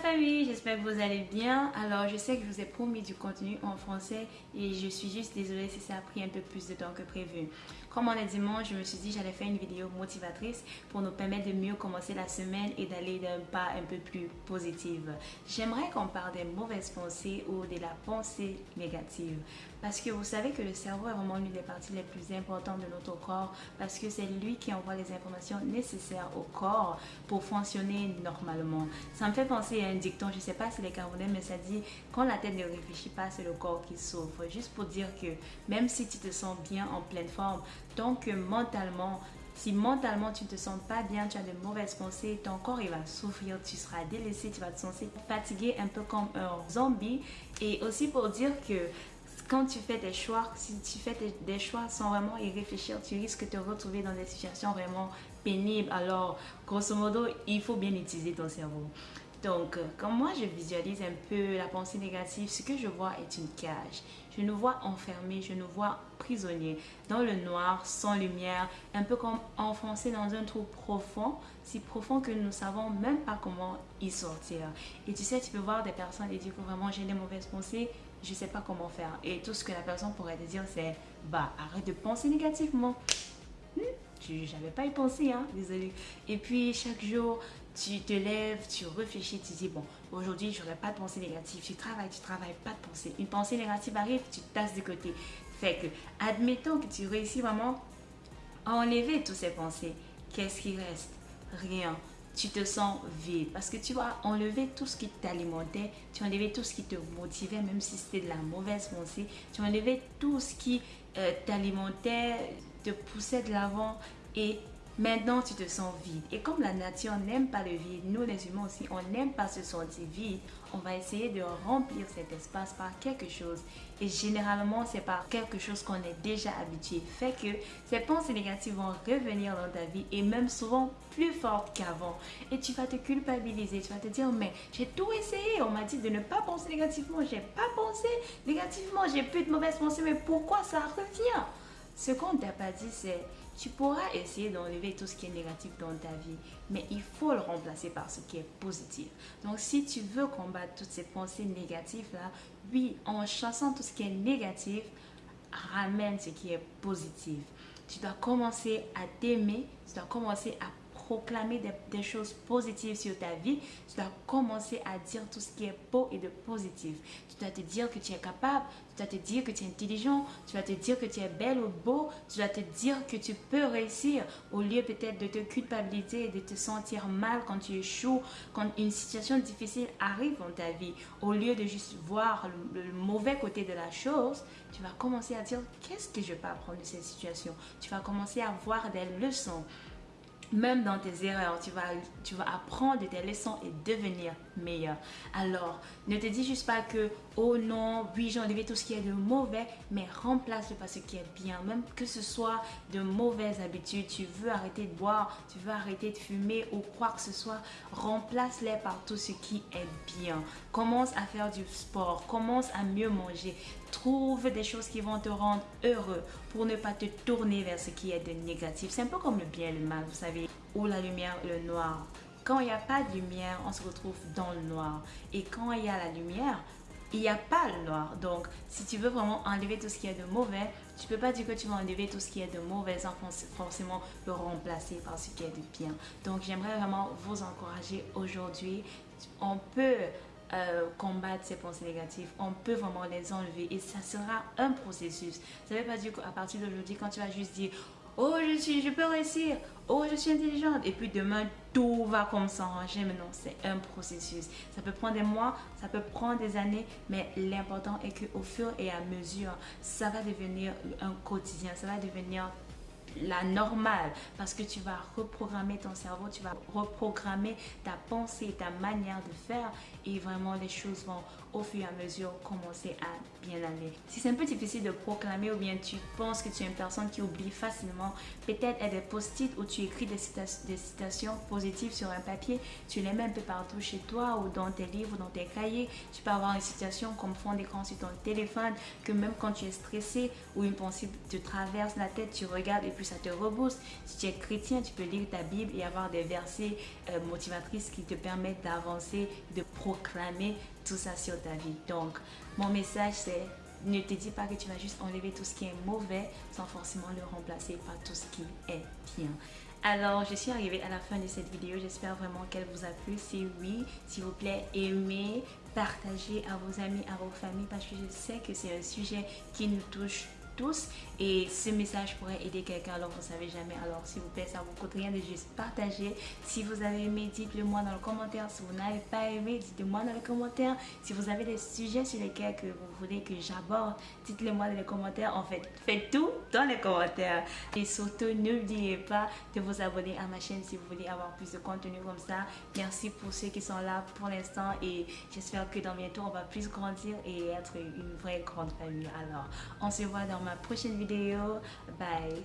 famille, j'espère que vous allez bien. Alors je sais que je vous ai promis du contenu en français et je suis juste désolée si ça a pris un peu plus de temps que prévu. Comme on est dimanche, je me suis dit j'allais faire une vidéo motivatrice pour nous permettre de mieux commencer la semaine et d'aller d'un pas un peu plus positive. J'aimerais qu'on parle des mauvaises pensées ou de la pensée négative. Parce que vous savez que le cerveau est vraiment l'une des parties les plus importantes de notre corps parce que c'est lui qui envoie les informations nécessaires au corps pour fonctionner normalement. Ça me fait penser à un dicton, je ne sais pas si les Camerounais, mais ça dit quand la tête ne réfléchit pas, c'est le corps qui souffre. Juste pour dire que même si tu te sens bien en pleine forme, donc mentalement, si mentalement tu ne te sens pas bien, tu as de mauvaises pensées, ton corps il va souffrir, tu seras délaissé, tu vas te sentir fatigué un peu comme un zombie. Et aussi pour dire que quand tu fais des choix, si tu fais des choix sans vraiment y réfléchir, tu risques de te retrouver dans des situations vraiment pénibles. Alors, grosso modo, il faut bien utiliser ton cerveau. Donc, euh, quand moi je visualise un peu la pensée négative, ce que je vois est une cage. Je nous vois enfermés, je nous vois prisonniers dans le noir, sans lumière, un peu comme enfoncés dans un trou profond, si profond que nous ne savons même pas comment y sortir. Et tu sais, tu peux voir des personnes et dire que vraiment j'ai des mauvaises pensées, je ne sais pas comment faire. Et tout ce que la personne pourrait te dire, c'est bah arrête de penser négativement. Hmm? J'avais pas y pensé, hein, désolé. Et puis chaque jour, tu te lèves, tu réfléchis, tu dis bon, aujourd'hui je n'aurai pas de pensée négative. Tu travailles, tu travailles, pas de pensée. Une pensée négative arrive, tu tasses de côté. Fait que, admettons que tu réussis vraiment à enlever toutes ces pensées. Qu'est-ce qui reste? Rien tu te sens vide. Parce que tu as enlevé tout ce qui t'alimentait, tu as enlevé tout ce qui te motivait, même si c'était de la mauvaise pensée, tu as enlevé tout ce qui euh, t'alimentait, te poussait de l'avant et Maintenant, tu te sens vide. Et comme la nature n'aime pas le vide, nous les humains aussi, on n'aime pas se sentir vide, on va essayer de remplir cet espace par quelque chose. Et généralement, c'est par quelque chose qu'on est déjà habitué. Fait que ces pensées négatives vont revenir dans ta vie et même souvent plus fortes qu'avant. Et tu vas te culpabiliser, tu vas te dire, mais j'ai tout essayé. On m'a dit de ne pas penser négativement. J'ai pas pensé négativement. J'ai plus de mauvaises pensées, mais pourquoi ça revient? Ce qu'on t'a pas dit, c'est tu pourras essayer d'enlever tout ce qui est négatif dans ta vie, mais il faut le remplacer par ce qui est positif. Donc, si tu veux combattre toutes ces pensées négatives-là, oui, en chassant tout ce qui est négatif, ramène ce qui est positif. Tu dois commencer à t'aimer, tu dois commencer à proclamer des, choses positives sur ta vie, tu dois commencer à dire tout ce qui est beau et de positif. Tu dois te dire que tu es capable, tu dois te dire que tu es intelligent, tu vas te dire que tu es belle ou beau, tu dois te dire que tu peux réussir au lieu peut-être de te culpabiliser et de te sentir mal quand tu échoues, quand une situation difficile arrive dans ta vie. Au lieu de juste voir le, le mauvais côté de la chose, tu vas commencer à dire qu'est-ce que je peux apprendre de cette situation? Tu vas commencer à voir des leçons même dans tes erreurs, tu vas, tu vas apprendre tes leçons et devenir meilleur. Alors, ne te dis juste pas que, oh non, oui, j'ai enlevé tout ce qui est de mauvais, mais remplace-le par ce qui est bien. Même que ce soit de mauvaises habitudes, tu veux arrêter de boire, tu veux arrêter de fumer ou quoi que ce soit, remplace-les par tout ce qui est bien. Commence à faire du sport, commence à mieux manger. Trouve des choses qui vont te rendre heureux pour ne pas te tourner vers ce qui est de négatif. C'est un peu comme le bien et le mal, vous savez, ou la lumière, le noir. Quand il n'y a pas de lumière, on se retrouve dans le noir. Et quand il y a la lumière, il n'y a pas le noir. Donc, si tu veux vraiment enlever tout ce qui est de mauvais, tu peux pas dire que tu vas enlever tout ce qui est de mauvais sans forcément le remplacer par ce qui est de bien. Donc, j'aimerais vraiment vous encourager aujourd'hui. On peut euh, combattre ces pensées négatives, on peut vraiment les enlever et ça sera un processus. Ça ne veut pas dire qu'à partir d'aujourd'hui, quand tu vas juste dire Oh, je, suis, je peux réussir. Oh, je suis intelligente. Et puis demain, tout va comme s'arranger. Mais non, c'est un processus. Ça peut prendre des mois, ça peut prendre des années. Mais l'important est qu'au fur et à mesure, ça va devenir un quotidien. Ça va devenir la normale parce que tu vas reprogrammer ton cerveau, tu vas reprogrammer ta pensée, ta manière de faire et vraiment les choses vont au fur et à mesure commencer à bien aller. Si c'est un peu difficile de proclamer ou bien tu penses que tu es une personne qui oublie facilement, peut-être être des post-it où tu écris des, citations positives sur un papier, tu les mets un peu partout chez toi ou dans tes livres, dans tes cahiers. Tu peux avoir une citation comme fond d'écran sur ton téléphone que même quand tu es stressé ou une pensée te traverse la tête, tu regardes et ça te rebooste. Si tu es chrétien, tu peux lire ta Bible et avoir des versets euh, motivatrices qui te permettent d'avancer, de proclamer tout ça sur ta vie. Donc, mon message c'est ne te dis pas que tu vas juste enlever tout ce qui est mauvais sans forcément le remplacer par tout ce qui est bien. Alors, je suis arrivée à la fin de cette vidéo. J'espère vraiment qu'elle vous a plu. Si oui, s'il vous plaît, aimez, partagez à vos amis, à vos familles parce que je sais que c'est un sujet qui nous touche et ce message pourrait aider quelqu'un alors vous savez jamais. Alors s'il vous plaît ça vous coûte rien de juste partager. Si vous avez aimé dites-le moi dans le commentaire. Si vous n'avez pas aimé dites-le moi dans les commentaires si vous avez des sujets sur lesquels que vous voulez que j'aborde dites-le moi dans les commentaires. En fait faites tout dans les commentaires. Et surtout n'oubliez pas de vous abonner à ma chaîne si vous voulez avoir plus de contenu comme ça. Merci pour ceux qui sont là pour l'instant et j'espère que dans bientôt on va plus grandir et être une vraie grande famille. Alors on se voit dans ma prochaine vidéo. Bye.